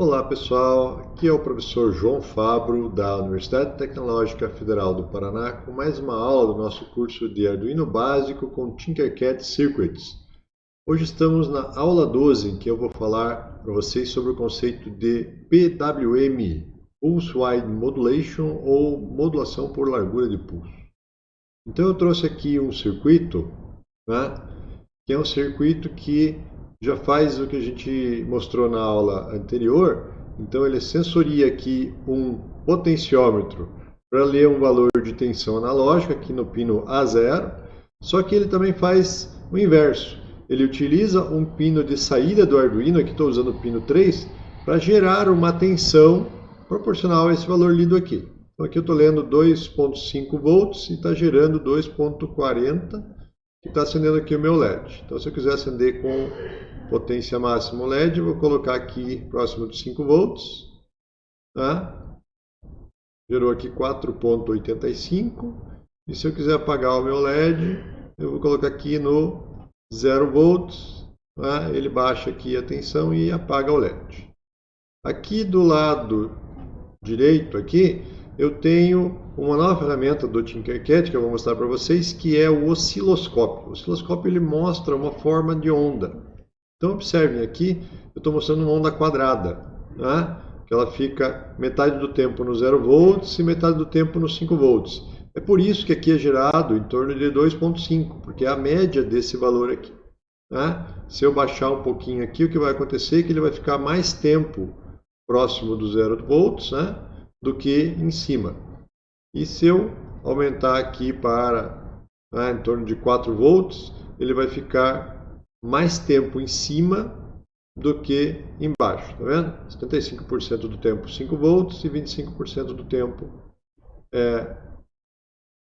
Olá pessoal, aqui é o professor João Fabro da Universidade Tecnológica Federal do Paraná com mais uma aula do nosso curso de Arduino Básico com Tinkercad Circuits. Hoje estamos na aula 12 em que eu vou falar para vocês sobre o conceito de PWM, Pulse Wide Modulation ou modulação por largura de pulso. Então eu trouxe aqui um circuito, né, que é um circuito que já faz o que a gente mostrou na aula anterior. Então ele sensoria aqui um potenciômetro para ler um valor de tensão analógica aqui no pino A0, só que ele também faz o inverso. Ele utiliza um pino de saída do Arduino, aqui estou usando o pino 3, para gerar uma tensão proporcional a esse valor lido aqui. Então aqui eu estou lendo 2.5 volts e está gerando 2.40, que está acendendo aqui o meu LED. Então se eu quiser acender com potência máxima LED, vou colocar aqui próximo de 5 volts. Tá? Gerou aqui 4.85. E se eu quiser apagar o meu LED, eu vou colocar aqui no 0 volts. Tá? Ele baixa aqui a tensão e apaga o LED. Aqui do lado direito, aqui, eu tenho uma nova ferramenta do Tinkercad que eu vou mostrar para vocês, que é o osciloscópio. O osciloscópio ele mostra uma forma de onda. Então observem aqui, eu estou mostrando uma onda quadrada, né? que ela fica metade do tempo no 0 volts e metade do tempo no 5 volts. É por isso que aqui é gerado em torno de 2.5, porque é a média desse valor aqui. Né? Se eu baixar um pouquinho aqui, o que vai acontecer é que ele vai ficar mais tempo próximo do 0 volts né? Do que em cima. E se eu aumentar aqui para né, em torno de 4 volts, ele vai ficar mais tempo em cima do que embaixo, tá vendo? 75% do tempo 5 volts e 25% do tempo é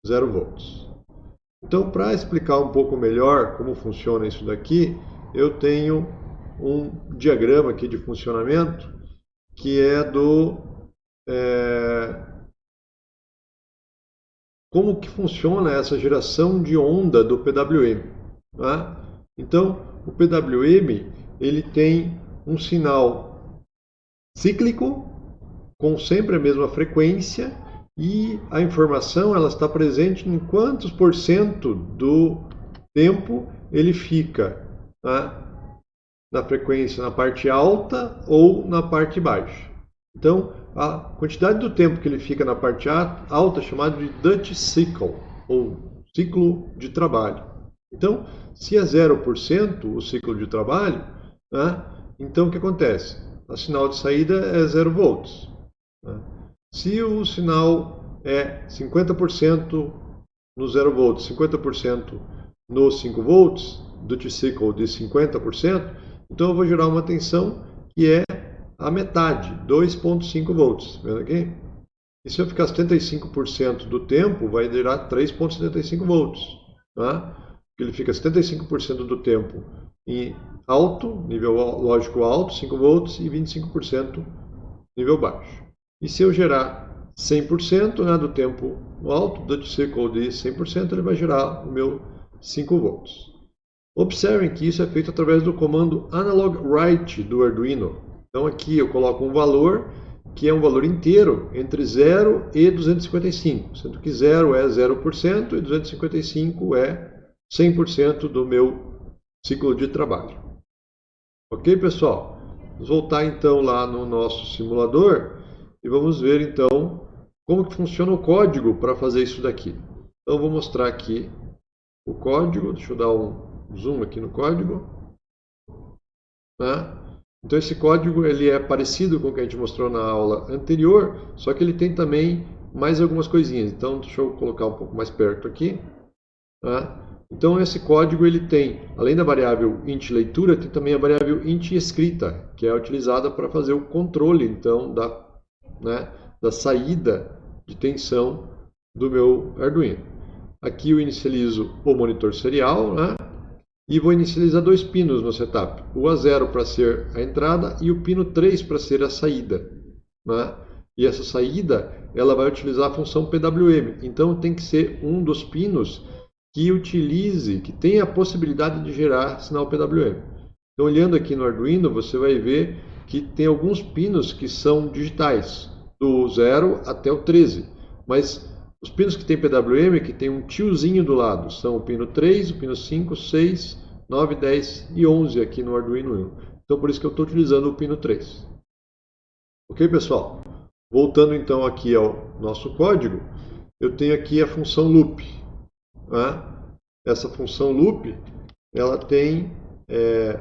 0 volts. Então, para explicar um pouco melhor como funciona isso daqui, eu tenho um diagrama aqui de funcionamento que é do é, como que funciona essa geração de onda do PWM. Tá? Então, o PWM ele tem um sinal cíclico com sempre a mesma frequência e a informação ela está presente em quantos por cento do tempo ele fica né, na frequência na parte alta ou na parte baixa. Então, a quantidade do tempo que ele fica na parte alta é chamada de Dutch Cycle, ou ciclo de trabalho. Então, se é 0% o ciclo de trabalho, né, então o que acontece? O sinal de saída é 0 volts. Né? Se o sinal é 50% no 0 volts, 50% no 5 volts, duty cycle de 50%, então eu vou gerar uma tensão que é a metade, 2.5 volts. Vendo aqui? E se eu ficar 75% do tempo, vai gerar 3.75 volts. Tá? ele fica 75% do tempo em alto, nível lógico alto, 5 volts, e 25% nível baixo. E se eu gerar 100% né, do tempo alto, do ciclo de 100%, ele vai gerar o meu 5 volts. Observem que isso é feito através do comando analog write do Arduino. Então aqui eu coloco um valor que é um valor inteiro entre 0 e 255, sendo que 0 é 0% e 255 é 100% do meu ciclo de trabalho. Ok, pessoal? Vamos voltar então lá no nosso simulador e vamos ver então como que funciona o código para fazer isso daqui. Então, vou mostrar aqui o código. Deixa eu dar um zoom aqui no código. Tá? Então, esse código ele é parecido com o que a gente mostrou na aula anterior, só que ele tem também mais algumas coisinhas. Então, deixa eu colocar um pouco mais perto aqui. Tá? Então esse código ele tem, além da variável int leitura, tem também a variável int escrita, que é utilizada para fazer o controle então da, né, da saída de tensão do meu Arduino. Aqui eu inicializo o monitor serial né, e vou inicializar dois pinos no setup. O A0 para ser a entrada e o pino 3 para ser a saída. Né? E essa saída ela vai utilizar a função PWM. Então tem que ser um dos pinos que utilize, que tenha a possibilidade de gerar sinal PWM. Então, olhando aqui no Arduino, você vai ver que tem alguns pinos que são digitais, do 0 até o 13. Mas os pinos que tem PWM, que tem um tiozinho do lado, são o pino 3, o pino 5, 6, 9, 10 e 11 aqui no Arduino. Então por isso que eu estou utilizando o pino 3. Ok, pessoal? Voltando então aqui ao nosso código, eu tenho aqui a função loop. Né? Essa função loop, ela tem é,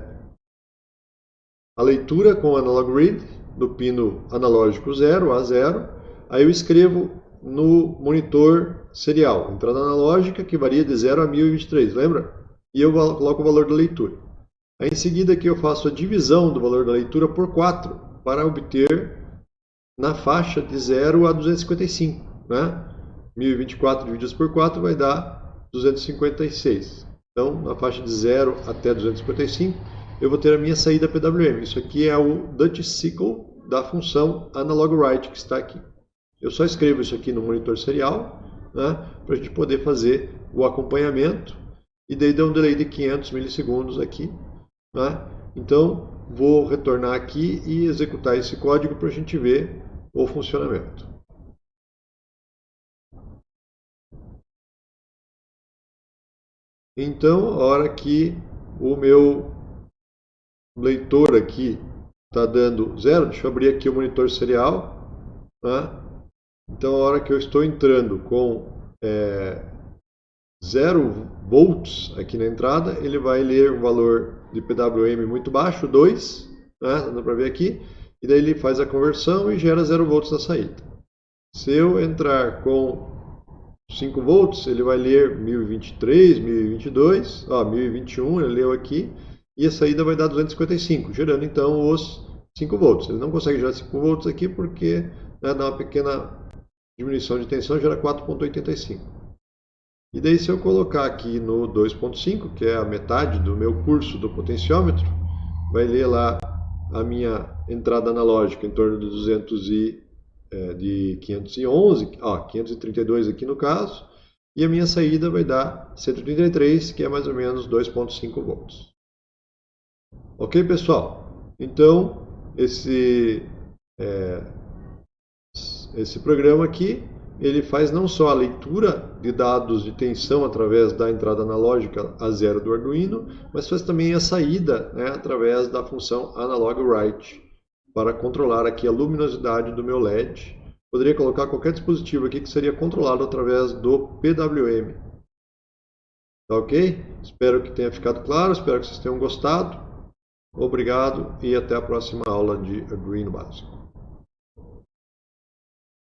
a leitura com analog read do pino analógico 0 a 0. Aí eu escrevo no monitor serial, entrada analógica que varia de 0 a 1023, lembra? E eu coloco o valor da leitura. Aí em seguida aqui eu faço a divisão do valor da leitura por 4 para obter na faixa de 0 a 255. Né? 1024 dividido por 4 vai dar 256. Então, na faixa de 0 até 255, eu vou ter a minha saída PWM. Isso aqui é o Dutch Cycle da função analog write que está aqui. Eu só escrevo isso aqui no monitor serial né, para a gente poder fazer o acompanhamento e daí dá um delay de 500 milissegundos aqui. Né? Então, vou retornar aqui e executar esse código para a gente ver o funcionamento. Então, a hora que o meu leitor aqui está dando zero, deixa eu abrir aqui o monitor serial. Né? Então, a hora que eu estou entrando com é, 0 volts aqui na entrada, ele vai ler um valor de PWM muito baixo, 2, né? dá para ver aqui, e daí ele faz a conversão e gera 0 volts na saída. Se eu entrar com 5 volts, ele vai ler 1023, 1022, ó, 1021 ele leu aqui, e a saída vai dar 255, gerando então os 5 volts. Ele não consegue gerar 5 volts aqui porque né, dá uma pequena diminuição de tensão, gera 4.85. E daí se eu colocar aqui no 2.5, que é a metade do meu curso do potenciômetro, vai ler lá a minha entrada analógica em torno de 200 e, é, de 511, ó, 532 aqui no caso, e a minha saída vai dar 133, que é mais ou menos 2.5 volts. Ok, pessoal? Então, esse, é, esse programa aqui ele faz não só a leitura de dados de tensão através da entrada analógica a zero do Arduino, mas faz também a saída né, através da função analog write para controlar aqui a luminosidade do meu LED. Poderia colocar qualquer dispositivo aqui que seria controlado através do PWM. Tá ok? Espero que tenha ficado claro, espero que vocês tenham gostado. Obrigado e até a próxima aula de Arduino básico.